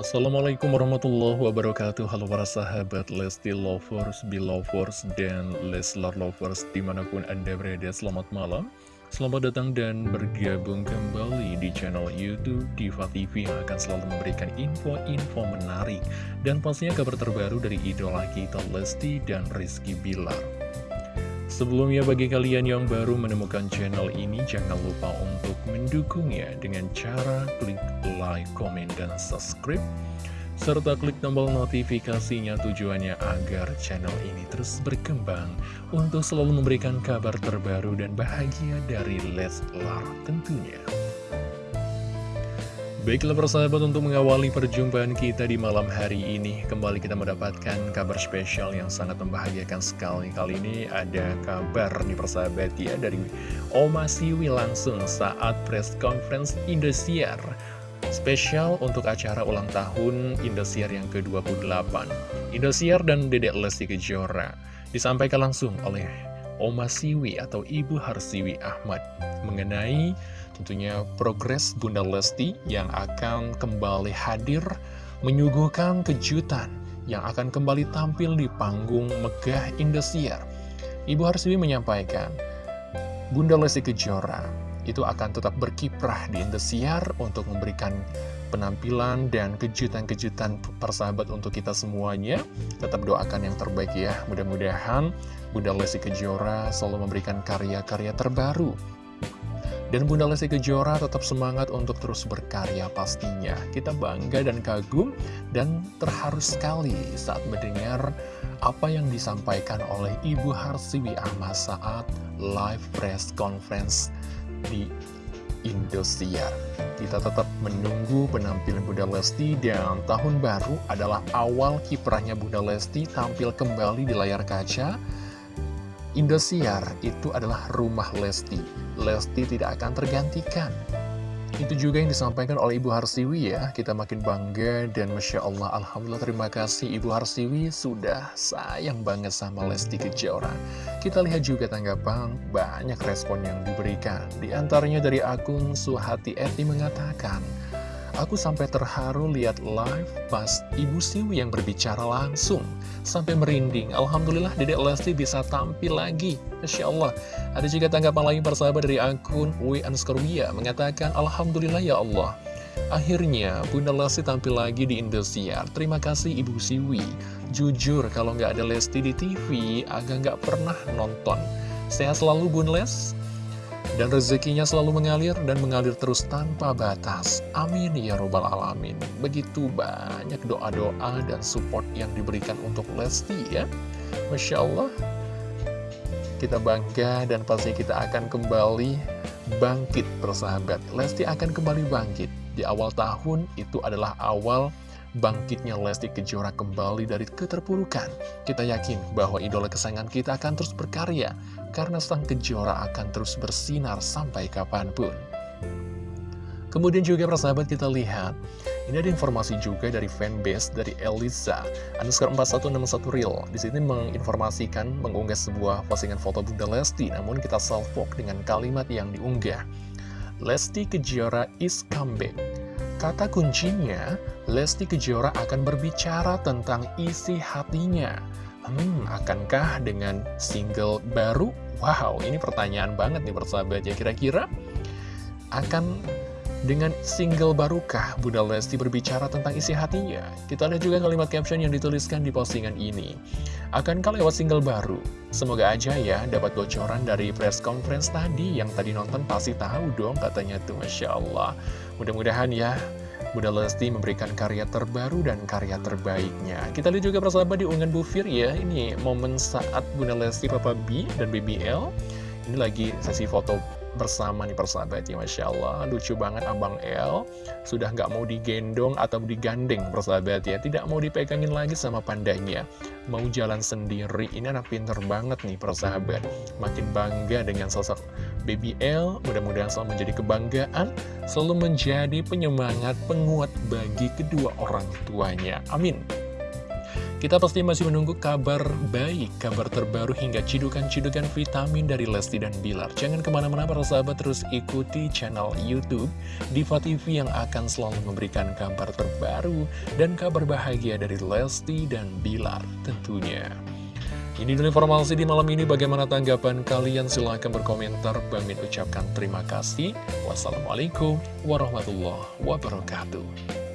Assalamualaikum warahmatullahi wabarakatuh. Halo para sahabat Lesti Lovers, Belovers, dan Leslar Lovers di mana pun anda berada Selamat malam. Selamat datang dan bergabung kembali di channel Youtube Diva TV Yang akan selalu memberikan info-info menarik Dan pastinya kabar terbaru dari idola kita Lesti dan Rizky Bilar Sebelumnya bagi kalian yang baru menemukan channel ini jangan lupa untuk mendukungnya dengan cara klik like, komen, dan subscribe serta klik tombol notifikasinya tujuannya agar channel ini terus berkembang untuk selalu memberikan kabar terbaru dan bahagia dari Leslar tentunya. Baiklah persahabat untuk mengawali perjumpaan kita di malam hari ini Kembali kita mendapatkan kabar spesial yang sangat membahagiakan sekali. Kali ini ada kabar nih persahabat ya dari Oma Siwi langsung saat press conference Indosiar. Spesial untuk acara ulang tahun Indosiar yang ke-28 Indosiar dan Dedek Lesti Kejora Disampaikan langsung oleh Oma Siwi atau Ibu Harsiwi Ahmad Mengenai tentunya progres Bunda Lesti yang akan kembali hadir menyuguhkan kejutan yang akan kembali tampil di panggung Megah Indosiar. Ibu Harsiwi menyampaikan, Bunda Lesti Kejora itu akan tetap berkiprah di Indosiar untuk memberikan penampilan dan kejutan-kejutan persahabat untuk kita semuanya. Tetap doakan yang terbaik ya. Mudah-mudahan Bunda Lesti Kejora selalu memberikan karya-karya terbaru dan Bunda Lesti Kejora tetap semangat untuk terus berkarya pastinya. Kita bangga dan kagum dan terharu sekali saat mendengar apa yang disampaikan oleh Ibu Harsiwi Ahmad saat live press conference di Indosiar. Kita tetap menunggu penampilan Bunda Lesti dan tahun baru adalah awal kiprahnya Bunda Lesti tampil kembali di layar kaca Indosiar itu adalah rumah Lesti. Lesti tidak akan tergantikan. Itu juga yang disampaikan oleh Ibu Harsiwi ya. Kita makin bangga dan Masya Allah, Alhamdulillah terima kasih Ibu Harsiwi sudah sayang banget sama Lesti Kejora. Kita lihat juga tanggapan banyak respon yang diberikan. Di antaranya dari akun Suhati Eti mengatakan, Aku sampai terharu lihat live pas Ibu Siwi yang berbicara langsung. Sampai merinding. Alhamdulillah Dedek Lesti bisa tampil lagi. Masya Allah. Ada juga tanggapan lain persahabat dari akun W Anskorwia mengatakan Alhamdulillah ya Allah. Akhirnya Bunda Lesti tampil lagi di Indosiar. Terima kasih Ibu Siwi. Jujur kalau nggak ada Lesti di TV agak nggak pernah nonton. Sehat selalu Bun Les. Dan rezekinya selalu mengalir dan mengalir terus tanpa batas. Amin ya robbal alamin. Begitu banyak doa-doa dan support yang diberikan untuk Lesti ya. Masya Allah. Kita bangga dan pasti kita akan kembali bangkit persahabat. Lesti akan kembali bangkit. Di awal tahun itu adalah awal bangkitnya Lesti Kejora kembali dari keterpurukan. Kita yakin bahwa idola kesayangan kita akan terus berkarya, karena sang Kejora akan terus bersinar sampai kapan pun. Kemudian juga persahabat kita lihat, ini ada informasi juga dari fanbase dari Elisa, underscore 4161 real. Di sini menginformasikan, mengunggah sebuah postingan foto Bunda Lesti, namun kita salvok dengan kalimat yang diunggah. Lesti Kejora is comeback. Kata kuncinya, Lesti Kejora akan berbicara tentang isi hatinya. Hmm, akankah dengan single baru? Wow, ini pertanyaan banget nih persahabat ya. Kira-kira akan dengan single barukah Bunda Lesti berbicara tentang isi hatinya? Kita lihat juga kalimat caption yang dituliskan di postingan ini. Akankah lewat single baru? Semoga aja ya dapat bocoran dari press conference tadi. Yang tadi nonton pasti tahu dong katanya tuh Masya Allah. Mudah-mudahan ya Bunda Lesti memberikan karya terbaru dan karya terbaiknya. Kita lihat juga persahabat di unggahan Bu Fir ya, ini momen saat Bunda Lesti, Papa B, dan BBL. Ini lagi sesi foto bersama nih persahabat ya Masya Allah. Lucu banget Abang L sudah nggak mau digendong atau digandeng persahabat ya. Tidak mau dipegangin lagi sama pandanya. Mau jalan sendiri. Ini anak pinter banget nih persahabat. Makin bangga dengan sosok Baby L mudah-mudahan selalu menjadi kebanggaan selalu menjadi penyemangat penguat bagi kedua orang tuanya. Amin Kita pasti masih menunggu kabar baik, kabar terbaru hingga cidukan-cidukan vitamin dari Lesti dan Bilar. Jangan ke mana-mana para sahabat terus ikuti channel Youtube Diva TV yang akan selalu memberikan kabar terbaru dan kabar bahagia dari Lesti dan Bilar tentunya. Ini dulu informasi di malam ini. Bagaimana tanggapan kalian? Silahkan berkomentar. Bang Min ucapkan terima kasih. Wassalamualaikum warahmatullahi wabarakatuh.